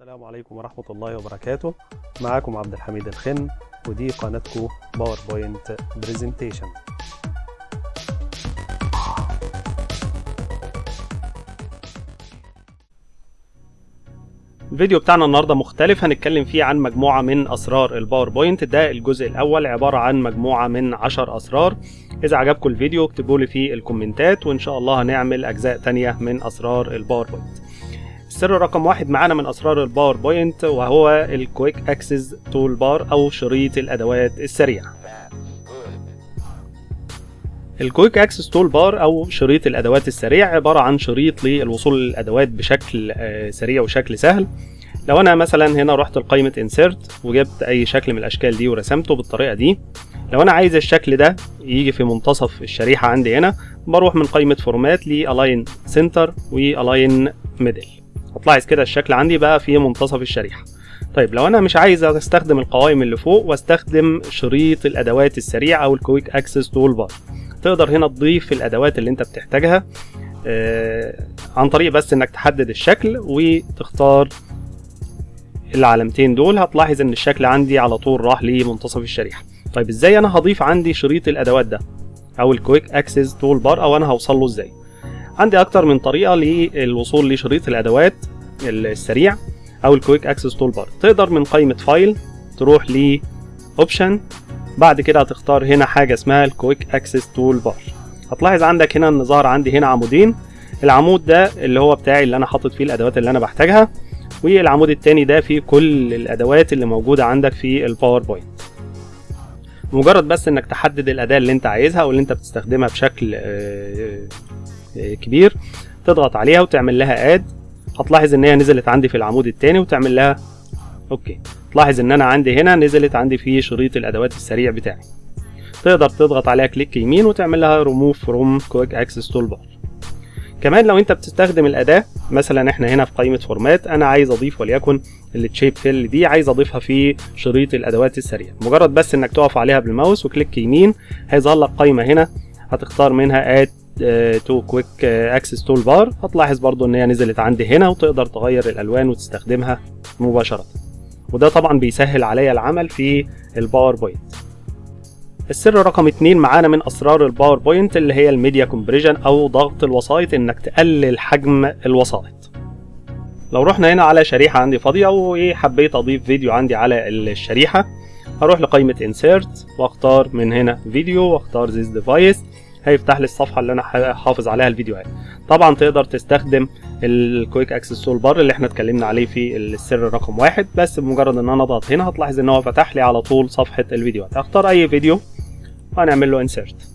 السلام عليكم ورحمة الله وبركاته. معاكم عبد الحميد الخن ودي قناتكم باوربوينت presentation الفيديو بتاعنا النهارده مختلف. هنتكلم فيه عن مجموعة من أسرار الباوربوينت ده الجزء الأول عبارة عن مجموعة من عشر أسرار. إذا عجبكم الفيديو اكتبوا لي في ال commentات وإن شاء الله هنعمل أجزاء تانية من أسرار الباوربوينت السر رقم واحد معانا من أسرار الباوربوينت وهو ال quick access toolbar أو شريط الأدوات السريع ال quick access toolbar أو شريط الأدوات السريع عبارة عن شريط للوصول للأدوات بشكل سريع وشكل سهل. لو أنا مثلا هنا رحت لقائمة insert وجبت أي شكل من الأشكال دي ورسمته بالطريقة دي لو أنا عايز الشكل ده يجي في منتصف الشريحة عندي هنا بروح من قائمة format ل align center و align middle هتلاحظ كده الشكل عندي بقى في منتصف الشريحة. طيب لو أنا مش عايز أستخدم القوائم اللي فوق واستخدم شريط الأدوات السريع أو ال quick access toolbar تقدر هنا تضيف الأدوات اللي أنت بتحتاجها آه عن طريق بس إنك تحدد الشكل وتختار العلامتين دول. هتلاحظ إن الشكل عندي على طول راح لمنتصف الشريحة. طيب إزاي أنا هضيف عندي شريط الأدوات ده أو ال quick access toolbar أو أنا هوصل له إزاي؟ عندي أكتر من طريقة للوصول لشريط الأدوات السريع أو ال quick access toolbar تقدر من قائمة file تروح ل option بعد كده هتختار هنا حاجة اسمها ال quick access toolbar هتلاحظ عندك هنا ان ظهر عندي هنا عمودين. العمود ده اللي هو بتاعي اللي أنا حاطط فيه الأدوات اللي أنا بحتاجها والعمود التاني ده فيه كل الأدوات اللي موجودة عندك في الباوربوينت مجرد بس إنك تحدد الأداة اللي أنت عايزها أو اللي أنت بتستخدمها بشكل كبير تضغط عليها وتعمل لها add هتلاحظ إن هي نزلت عندي في العمود الثاني وتعمل لها okay تلاحظ إن أنا عندي هنا نزلت عندي في شريط الأدوات السريع بتاعي. تقدر تضغط عليها click يمين وتعمل لها ريموف فروم كويك اكسس تول بار كمان لو أنت بتستخدم الأداة مثلا إحنا هنا في قائمة format أنا عايز أضيف وليكن ال shape fill دي عايز أضيفها في شريط الأدوات السريع. مجرد بس إنك تقف عليها بالماوس و click يمين هيظهر لك قائمة هنا هتختار منها add to quick access toolbar هتلاحظ برضو إن هي نزلت عندي هنا وتقدر تغير الألوان وتستخدمها مباشرة. وده طبعا بيسهل عليا العمل في الباوربوينت السر رقم اتنين معانا من أسرار الباوربوينت اللي هي ال media compression أو ضغط الوسائط إنك تقلل حجم الوسائط. لو رحنا هنا على شريحة عندي فاضية وحبيت أضيف فيديو عندي على الشريحة هروح لقائمة insert وأختار من هنا فيديو وأختار this device هيفتح لي الصفحة اللي أنا حافظ عليها الفيديوهات طبعا تقدر تستخدم ال quick access toolbar اللي إحنا اتكلمنا عليه في السر رقم واحد بس بمجرد إن أنا اضغط هنا هتلاحظ إن هو فتح لي على طول صفحة الفيديوهات هختار أي فيديو وهنعمل له insert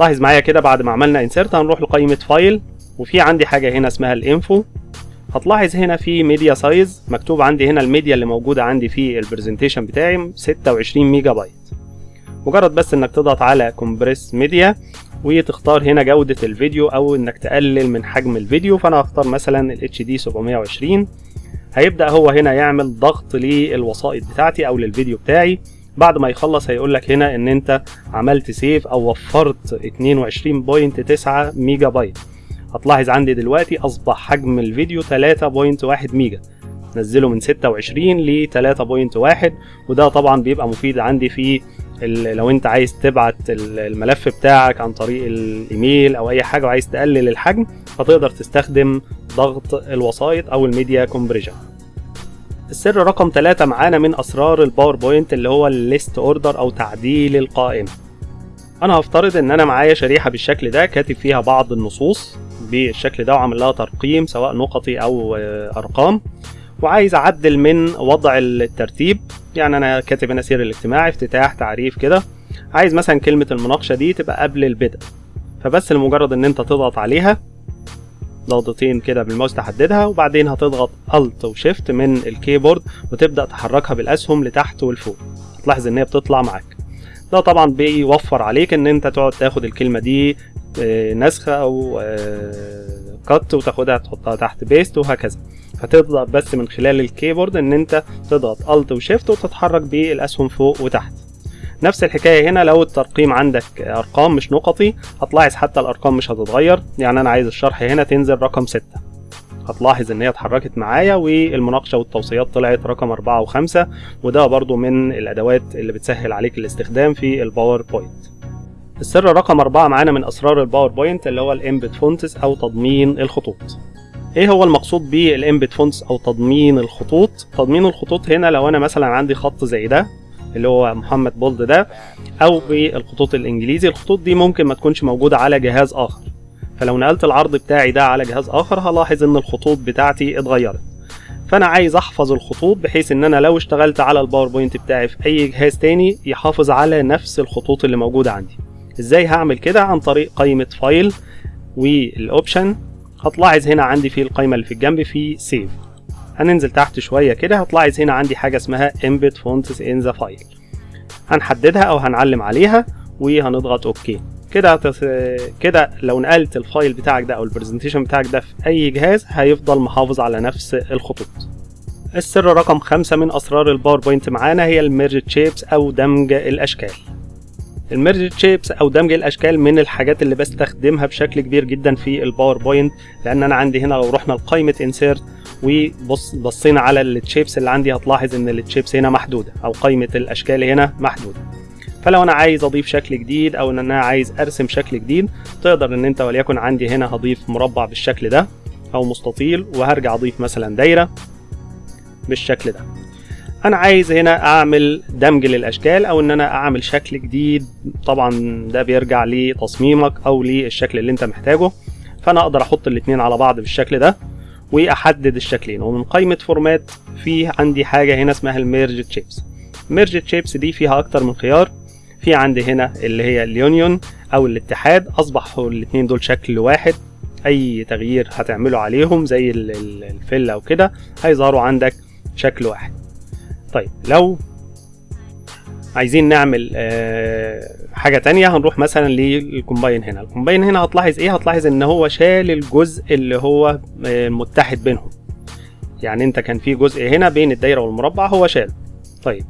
لاحظ معايا كده بعد ما عملنا insert هنروح لقائمة file وفي عندي حاجة هنا اسمها ال info. هتلاحظ هنا في media size مكتوب عندي هنا الميديا اللي موجودة عندي في ال presentation بتاعي 26 ميجا بايت. مجرد بس إنك تضغط على compress media وتختار هنا جودة الفيديو أو إنك تقلل من حجم الفيديو. فأنا هختار مثلا ال HD 720 هيبدأ هو هنا يعمل ضغط للوسائط بتاعتي أو للفيديو بتاعي. بعد ما يخلص هيقول لك هنا إن أنت عملت save أو وفرت 22.9 ميجا بايت. هتلاحظ عندي دلوقتي أصبح حجم الفيديو 3.1 ميجا. نزله من 26 ل 3.1 وده طبعا بيبقى مفيد عندي في لو انت عايز تبعت الملف بتاعك عن طريق الايميل أو اي حاجة وعايز تقلل الحجم فتقدر تستخدم ضغط الوسائط أو ال media compression السر رقم 3 معانا من أسرار الباوربوينت اللي هو ال list order أو تعديل القائمة. أنا هفترض إن أنا معايا شريحة بالشكل ده كاتب فيها بعض النصوص بالشكل ده وعامل لها ترقيم سواء نقطي أو أرقام. وعايز أعدل من وضع الترتيب. يعني أنا كاتب هنا سير الاجتماع افتتاح تعريف كده. عايز مثلا كلمة المناقشة دي تبقى قبل البدء. فبس لمجرد إن أنت تضغط عليها ضغطتين كده بالماوس تحددها وبعدين هتضغط Alt و Shift من ال keyboard وتبدأ تحركها بالأسهم لتحت ولفوق هتلاحظ إن هي بتطلع معاك. ده طبعا بيوفر عليك إن أنت تقعد تاخد الكلمة دي نسخة أو cut وتاخدها تحطها تحت paste وهكذا. هتضغط بس من خلال ال keyboard إن أنت تضغط Alt و Shift وتتحرك بالأسهم فوق وتحت. نفس الحكاية هنا لو الترقيم عندك أرقام مش نقطي هتلاحظ حتى الأرقام مش هتتغير. يعني أنا عايز الشرح هنا تنزل رقم 6 هتلاحظ إن هي اتحركت معايا والمناقشة والتوصيات طلعت رقم 4 و5 وده برضو من الأدوات اللي بتسهل عليك الاستخدام في الباوربوينت السر رقم 4 معانا من أسرار الباوربوينت اللي هو ال embed fonts أو تضمين الخطوط. إيه هو المقصود بال embed fonts أو تضمين الخطوط؟ تضمين الخطوط هنا لو أنا مثلا عندي خط زي ده اللي هو محمد bold ده أو بالخطوط الإنجليزي الخطوط دي ممكن ما تكونش موجودة على جهاز آخر. فلو نقلت العرض بتاعي ده على جهاز آخر هلاحظ إن الخطوط بتاعتي اتغيرت. فأنا عايز أحفظ الخطوط بحيث إن أنا لو اشتغلت على الباوربوينت بتاعي في أي جهاز تاني يحافظ على نفس الخطوط اللي موجودة عندي. إزاي هعمل كده؟ عن طريق قائمة file وال option هتلاحظ هنا عندي في القائمه اللي في الجنب في save هننزل تحت شوية كده هتلاحظ هنا عندي حاجة اسمها embed fonts in the file. هنحددها أو هنعلم عليها وهنضغط okay كده. كده لو نقلت ال file بتاعك ده أو ال presentation بتاعك ده في أي جهاز هيفضل محافظ على نفس الخطوط. السر رقم خمسة من أسرار الباوربوينت معانا هي ال merge shapes أو دمج الأشكال. ال merge shapes أو دمج الأشكال من الحاجات اللي بستخدمها بشكل كبير جدا في الباوربوينت لأن أنا عندي هنا لو رحنا لقائمة انسيرت وبص بصينا على التشيبس اللي عندي هتلاحظ إن التشيبس هنا محدودة أو قائمة الأشكال هنا محدودة. فلو أنا عايز أضيف شكل جديد أو إن أنا عايز أرسم شكل جديد تقدر إن أنت وليكن عندي هنا هضيف مربع بالشكل ده أو مستطيل وهرجع أضيف مثلا دايرة بالشكل ده. أنا عايز هنا أعمل دمج للأشكال أو إن أنا أعمل شكل جديد. طبعا ده بيرجع لتصميمك أو للشكل اللي أنت محتاجه. فأنا أقدر أحط الاتنين على بعض بالشكل ده وأحدد الشكلين. ومن قائمة format في عندي حاجة هنا اسمها ال merge shapes merge shapes دي فيها أكتر من خيار. في عندي هنا اللي هي ال union أو الاتحاد. أصبح الاثنين دول شكل واحد. أي تغيير هتعمله عليهم زي ال fill أو كده هيظهروا عندك شكل واحد. طيب لو عايزين نعمل حاجة تانية هنروح مثلا لل combine هنا. ال combine هنا هتلاحظ إيه؟ هتلاحظ إن هو شال الجزء اللي هو متحد بينهم. يعني أنت كان في جزء هنا بين الدايرة والمربع هو شاله طيب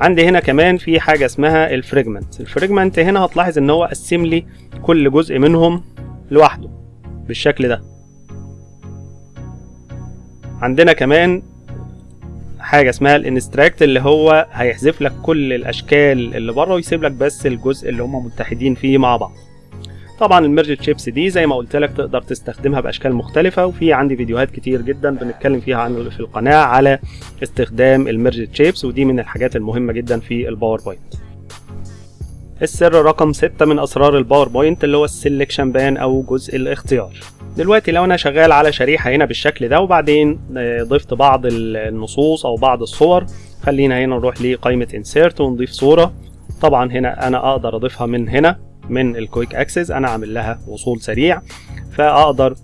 عندي هنا كمان في حاجة اسمها ال fragment. ال fragment هنا هتلاحظ إن هو قسم لي كل جزء منهم لوحده بالشكل ده. عندنا كمان حاجة اسمها ال intersect اللي هو هيحذف لك كل الأشكال اللي بره ويسيب لك بس الجزء اللي هم متحدين فيه مع بعض. طبعا ال merge shapes دي زي ما قلت لك تقدر تستخدمها بأشكال مختلفة وفي عندي فيديوهات كتير جدا بنتكلم فيها عن في القناة على استخدام ال merge shapes ودي من الحاجات المهمة جدا في الباوربوينت السر رقم 6 من أسرار الباوربوينت اللي هو ال selection pane أو جزء الاختيار. دلوقتي لو أنا شغال على شريحة هنا بالشكل ده وبعدين ضفت بعض النصوص أو بعض الصور خلينا هنا نروح لقائمة insert ونضيف صورة. طبعا هنا أنا أقدر أضيفها من هنا من ال quick access أنا عامل لها وصول سريع. فأقدر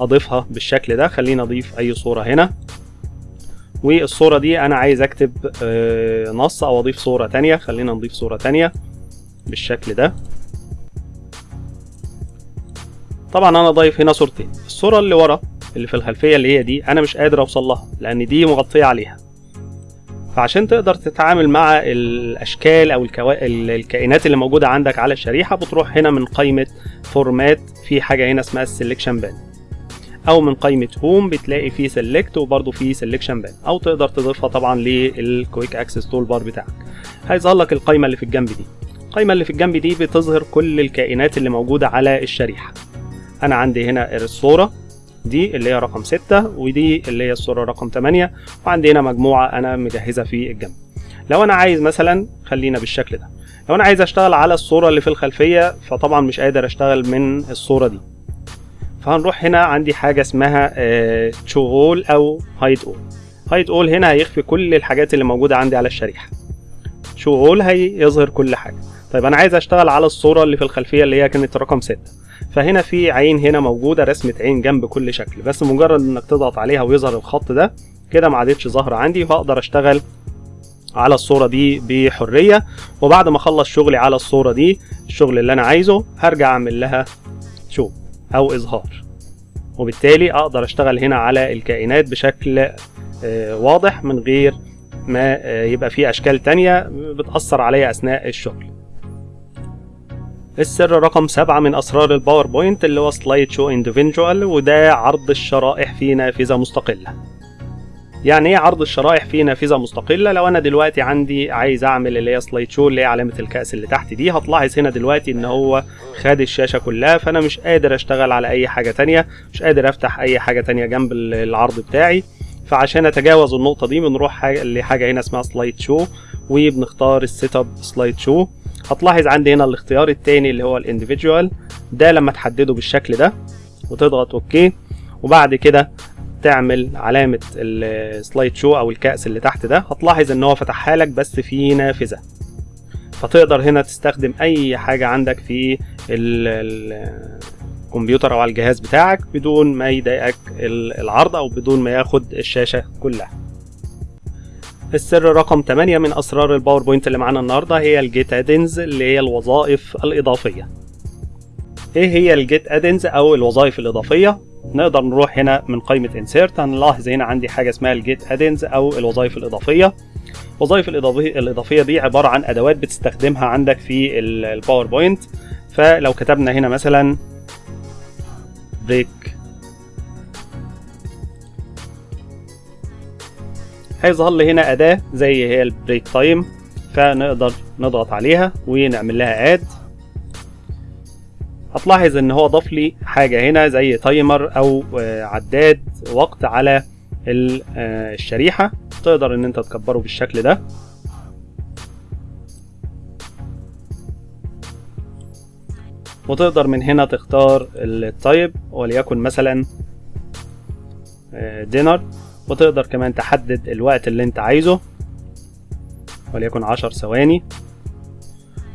أضيفها بالشكل ده خلينا أضيف أي صورة هنا. والصورة دي أنا عايز أكتب نص أو أضيف صورة تانية خلينا نضيف صورة تانية بالشكل ده. طبعا أنا ضايف هنا صورتين. الصورة اللي ورا اللي في الخلفية اللي هي دي أنا مش قادر أوصل لها لأن دي مغطية عليها. فعشان تقدر تتعامل مع الأشكال أو الكوا... الكائنات اللي موجودة عندك على الشريحة بتروح هنا من قائمة format في حاجة هنا اسمها ال selection pane أو من قائمة home بتلاقي فيه select وبرده فيه selection pane أو تقدر تضيفها طبعا لل quick access toolbar بتاعك هيظهر لك القائمه اللي في الجنب دي. القائمه اللي في الجنب دي بتظهر كل الكائنات اللي موجودة على الشريحة. أنا عندي هنا الصورة دي اللي هي رقم 6 ودي اللي هي الصورة رقم 8 وعندي هنا مجموعة أنا مجهزها في الجنب. لو أنا عايز مثلا خلينا بالشكل ده لو أنا عايز أشتغل على الصورة اللي في الخلفية فطبعا مش قادر أشتغل من الصورة دي. فهنروح هنا عندي حاجة اسمها شو اول أو هايد اول هايد اول هنا هيخفي كل الحاجات اللي موجودة عندي على الشريحة. شو اول هيظهر كل حاجة. طيب أنا عايز أشتغل على الصورة اللي في الخلفية اللي هي كانت رقم 6 فهنا في عين هنا موجودة رسمة عين جنب كل شكل. بس مجرد إنك تضغط عليها ويظهر الخط ده كده ما عادتش ظاهرة عندي فاقدر أشتغل على الصورة دي بحرية. وبعد ما أخلص شغلي على الصورة دي الشغل اللي أنا عايزه هرجع أعمل لها شو أو إظهار. وبالتالي أقدر أشتغل هنا على الكائنات بشكل واضح من غير ما يبقى في أشكال تانية بتأثر عليا أثناء الشغل. السر رقم سبعة من أسرار ال PowerPoint اللي هو slide show individual وده عرض الشرائح في نافذة مستقلة. يعني إيه عرض الشرائح في نافذة مستقلة؟ لو أنا دلوقتي عندي عايز أعمل اللي هي slide show اللي هي علامة الكأس اللي تحت دي هتلاحظ هنا دلوقتي إن هو خد الشاشة كلها فأنا مش قادر أشتغل على أي حاجة تانية مش قادر أفتح أي حاجة تانية جنب العرض بتاعي. فعشان أتجاوز النقطة دي بنروح حاجة لحاجة هنا اسمها slide show وبنختار ال set up slide show هتلاحظ عندي هنا الاختيار التاني اللي هو ال individual ده لما تحدده بالشكل ده وتضغط OK وبعد كده تعمل علامة ال slide show أو الكأس اللي تحت ده. هتلاحظ إن هو فتحها لك بس في نافذة. فتقدر هنا تستخدم أي حاجة عندك في الكمبيوتر أو على الجهاز بتاعك بدون ما يضايقك العرض أو بدون ما ياخد الشاشة كلها. السر رقم 8 من أسرار ال PowerPoint اللي معانا النهارده هي ال get add-ins اللي هي الوظائف الإضافية. إيه هي ال get add-ins أو الوظائف الإضافية؟ نقدر نروح هنا من قائمة insert هنلاحظ هنا عندي حاجة اسمها ال get add-ins أو الوظائف الإضافية. الوظائف الإضافية, الإضافية دي عبارة عن أدوات بتستخدمها عندك في ال PowerPoint فلو كتبنا هنا مثلا break هيظهر لي هنا أداة زي هي ال break time فنقدر نضغط عليها ونعمل لها add هتلاحظ إن هو ضاف لي حاجة هنا زي timer أو عداد وقت على الشريحة. تقدر إن أنت تكبره بالشكل ده. وتقدر من هنا تختار ال type وليكن مثلا dinner وتقدر كمان تحدد الوقت اللي انت عايزه وليكن عشر ثواني.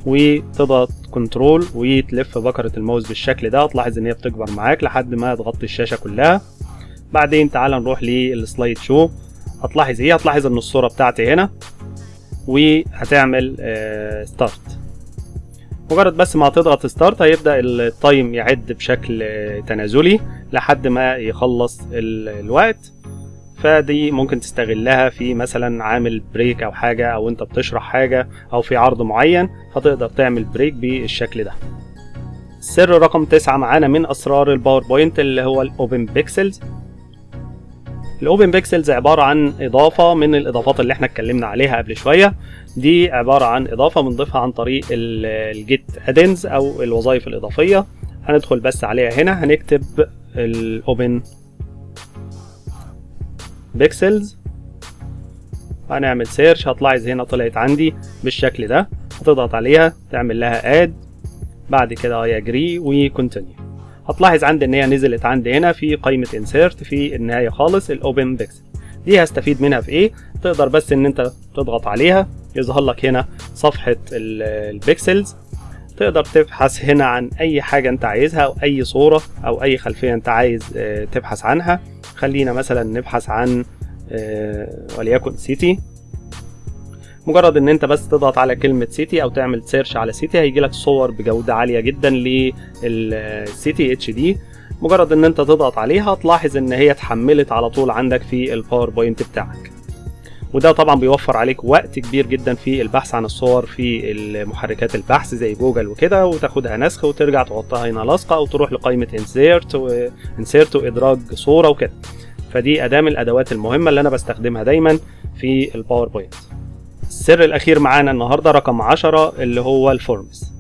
وتضغط control وتلف بكرة الماوس بالشكل ده. هتلاحظ إن هي بتكبر معاك لحد ما تغطي الشاشة كلها. بعدين تعال نروح لل slide show هتلاحظ إيه؟ هتلاحظ إن الصورة بتاعتي هنا. وهتعمل start مجرد بس ما هتضغط start هيبدأ ال time يعد بشكل تنازلي لحد ما يخلص الوقت. فدي ممكن تستغلها في مثلا عامل break أو حاجة أو أنت بتشرح حاجة أو في عرض معين فتقدر تعمل break بالشكل ده. السر رقم تسعة معانا من أسرار ال PowerPoint اللي هو ال open Pexels ال open Pexels عبارة عن إضافة من الإضافات اللي إحنا اتكلمنا عليها قبل شوية. دي عبارة عن إضافة بنضيفها عن طريق ال get add-ins أو الوظائف الإضافية. هندخل بس عليها هنا هنكتب ال open Pexels هنعمل search هتلاحظ هنا طلعت عندي بالشكل ده. هتضغط عليها تعمل لها add بعد كده I agree و continue هتلاحظ عندي إن هي نزلت عندي هنا في قائمة insert في النهاية خالص ال open Pexels دي هستفيد منها في إيه؟ تقدر بس إن أنت تضغط عليها يظهر لك هنا صفحة ال Pexels تقدر تبحث هنا عن أي حاجة أنت عايزها أو أي صورة أو أي خلفية أنت عايز تبحث عنها. خلينا مثلا نبحث عن وليكن city مجرد إن أنت بس تضغط على كلمة city أو تعمل search على city هيجي لك صور بجودة عالية جدا لل city HD مجرد إن أنت تضغط عليها هتلاحظ إن هي اتحملت على طول عندك في ال PowerPoint بتاعك. وده طبعا بيوفر عليك وقت كبير جدا في البحث عن الصور في محركات البحث زي جوجل وكده وتاخدها نسخ وترجع تحطها هنا لاصقة أو تروح لقائمة insert و insert وادراج صورة وكده. فدي أداة من الأدوات المهمة اللي أنا بستخدمها دايما في ال PowerPoint السر الأخير معانا النهارده رقم 10 اللي هو ال forms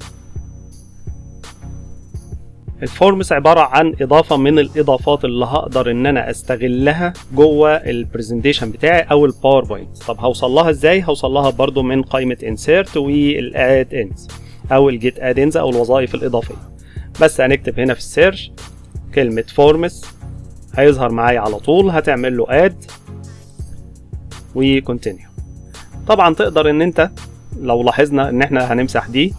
ال forms عبارة عن إضافة من الإضافات اللي هقدر إن أنا أستغلها جوه ال presentation بتاعي أو ال PowerPoint طب هوصل لها إزاي؟ هوصل لها برضو من قائمة insert وال add-ins أو ال get add-ins أو الوظائف الإضافية. بس هنكتب هنا في ال search كلمة forms هيظهر معايا على طول. هتعمل له add و continue طبعا تقدر إن أنت لو لاحظنا إن إحنا هنمسح دي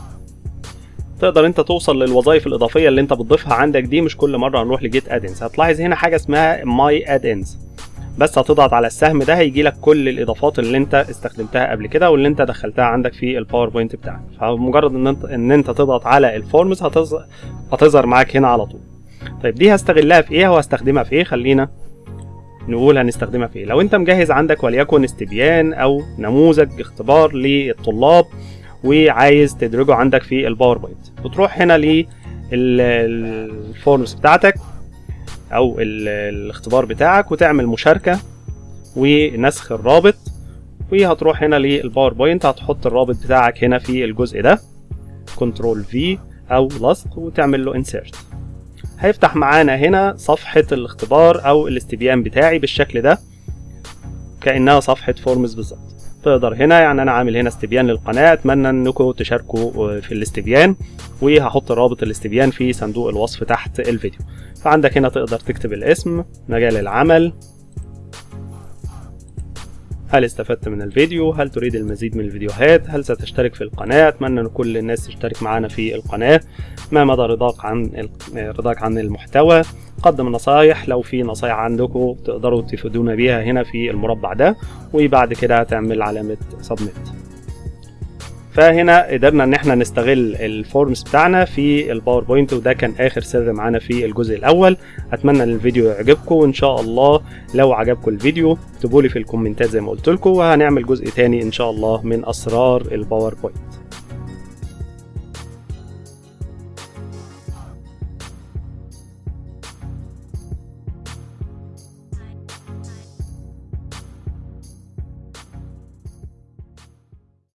تقدر انت توصل للوظائف الإضافية اللي انت بتضيفها عندك دي مش كل مرة هنروح ل get add-ins هتلاحظ هنا حاجة اسمها my add-ins بس هتضغط على السهم ده هيجي لك كل الإضافات اللي انت استخدمتها قبل كده واللي انت دخلتها عندك في ال PowerPoint بتاعك. فمجرد إن انت إن انت تضغط على ال forms هتظهر هتظهر معاك هنا على طول. طيب دي هستغلها في إيه؟ وهستخدمها في إيه؟ خلينا نقول هنستخدمها في إيه. لو انت مجهز عندك وليكن استبيان أو نموذج اختبار للطلاب وعايز تدرجه عندك في ال PowerPoint بتروح هنا لل forms بتاعتك أو ال- الاختبار بتاعك وتعمل مشاركة ونسخ الرابط وهتروح هنا لل PowerPoint هتحط الرابط بتاعك هنا في الجزء ده control V أو لصق وتعمل له insert هيفتح معانا هنا صفحة الاختبار أو الاستبيان بتاعي بالشكل ده كأنها صفحة فورمز بالظبط. تقدر هنا يعني أنا عامل هنا استبيان للقناة أتمنى أنكم تشاركوا في الاستبيان وهحط رابط الاستبيان في صندوق الوصف تحت الفيديو فعندك هنا تقدر تكتب الاسم مجال العمل هل استفدت من الفيديو؟ هل تريد المزيد من الفيديوهات؟ هل ستشترك في القناة؟ أتمنى أن كل الناس تشترك معنا في القناة ما مدى رضاك عن رضاك عن المحتوى قدم نصايح لو في نصايح عندكم تقدروا تفيدونا بيها هنا في المربع ده وبعد كده هتعمل علامة submit فهنا قدرنا إن إحنا نستغل ال forms بتاعنا في ال PowerPoint وده كان آخر سر معانا في الجزء الأول. أتمنى إن الفيديو يعجبكم وإن شاء الله لو عجبكم الفيديو اكتبوا لي في ال comments زي ما قلت لكم وهنعمل جزء تاني إن شاء الله من أسرار ال PowerPoint